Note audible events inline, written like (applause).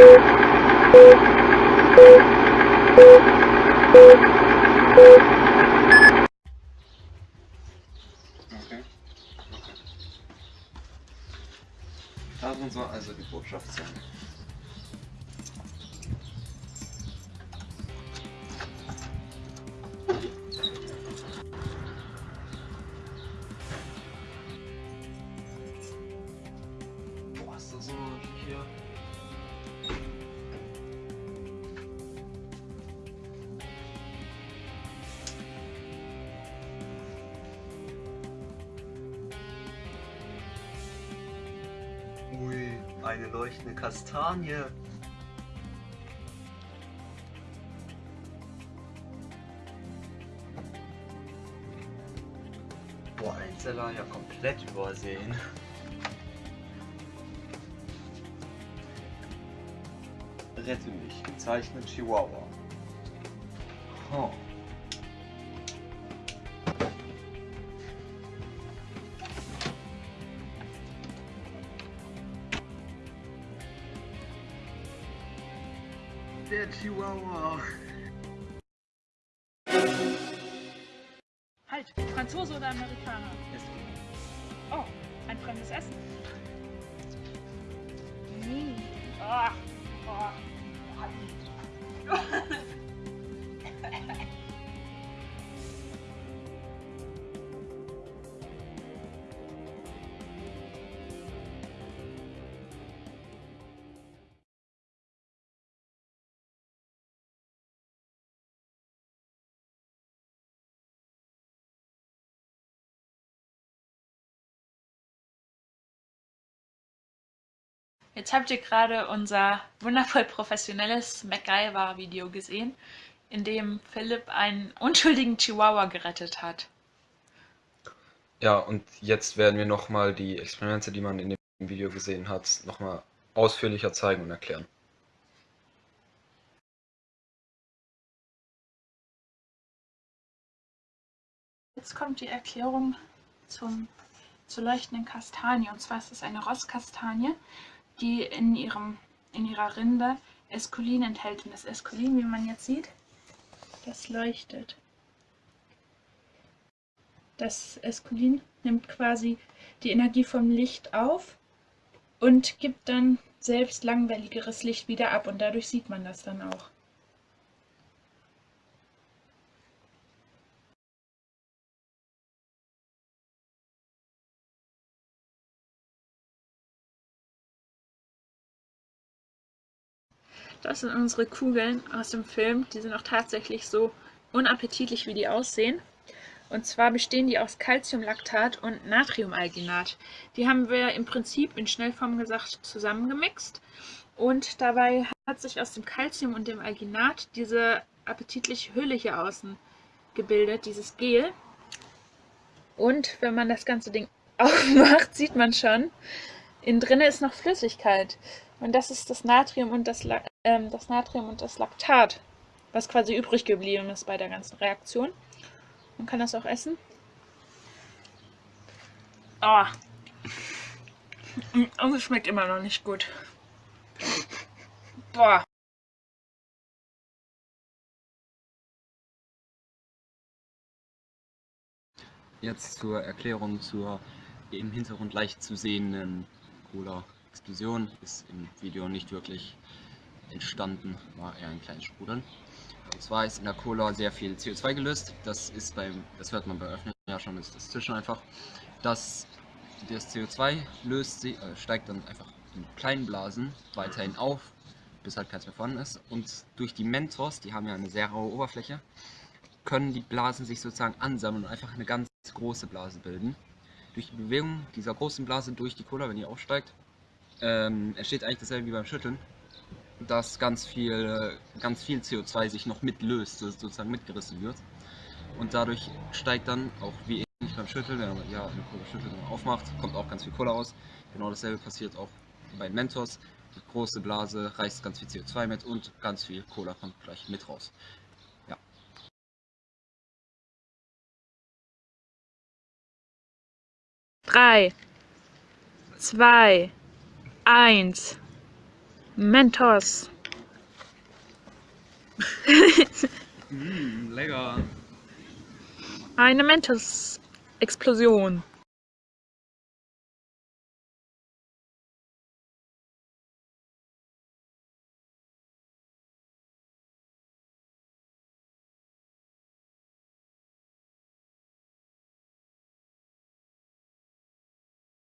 Okay. Okay. Also die Botschaft. Eine leuchtende Kastanie. Boah, Einzeller ja komplett übersehen. Rette mich, gezeichnet Chihuahua. Oh. Der Chihuahua. Halt, Franzose oder Amerikaner? Oh, ein fremdes Essen. Mm. Oh. Oh. Jetzt habt ihr gerade unser wundervoll professionelles MacGyver-Video gesehen, in dem Philipp einen unschuldigen Chihuahua gerettet hat. Ja, und jetzt werden wir nochmal die Experimente, die man in dem Video gesehen hat, nochmal ausführlicher zeigen und erklären. Jetzt kommt die Erklärung zum, zur leuchtenden Kastanie. Und zwar ist es eine Rosskastanie, die in, ihrem, in ihrer Rinde Eskulin enthält. Und das Eskulin, wie man jetzt sieht, das leuchtet. Das Eskulin nimmt quasi die Energie vom Licht auf und gibt dann selbst langwelligeres Licht wieder ab. Und dadurch sieht man das dann auch. Das sind unsere Kugeln aus dem Film. Die sind auch tatsächlich so unappetitlich, wie die aussehen. Und zwar bestehen die aus Calciumlactat und Natriumalginat. Die haben wir im Prinzip in Schnellform gesagt zusammengemixt. Und dabei hat sich aus dem Calcium und dem Alginat diese appetitliche Hülle hier außen gebildet, dieses Gel. Und wenn man das ganze Ding (laughs) aufmacht, sieht man schon, innen drin ist noch Flüssigkeit. Und das ist das Natrium und das, ähm, das Natrium und das Laktat, was quasi übrig geblieben ist bei der ganzen Reaktion. Man kann das auch essen. Oh. Und es schmeckt immer noch nicht gut. Boah. Jetzt zur Erklärung zur im Hintergrund leicht zu sehenden Cola-Explosion. Ist im Video nicht wirklich entstanden, war eher ein kleines Sprudeln. Und zwar ist in der Cola sehr viel CO2 gelöst. Das ist beim, das hört man bei Öffnen ja schon, ist das Zischen einfach. Das, das CO2 löst, äh, steigt dann einfach in kleinen Blasen weiterhin auf, bis halt keins mehr vorhanden ist. Und durch die Mentos, die haben ja eine sehr raue Oberfläche, können die Blasen sich sozusagen ansammeln und einfach eine ganz große Blase bilden. Durch die Bewegung dieser großen Blase durch die Cola, wenn die aufsteigt, ähm, entsteht eigentlich dasselbe wie beim Schütteln, dass ganz viel, ganz viel CO2 sich noch mitlöst, sozusagen mitgerissen wird. Und dadurch steigt dann auch wie ähnlich beim Schütteln, wenn man ja eine Cola schüttelt und aufmacht, kommt auch ganz viel Cola raus. Genau dasselbe passiert auch bei Mentos. Die große Blase reißt ganz viel CO2 mit und ganz viel Cola kommt gleich mit raus. Ja. Drei, zwei, eins. Mentos. (laughs) Mm, lecker. Eine Mentos-Explosion.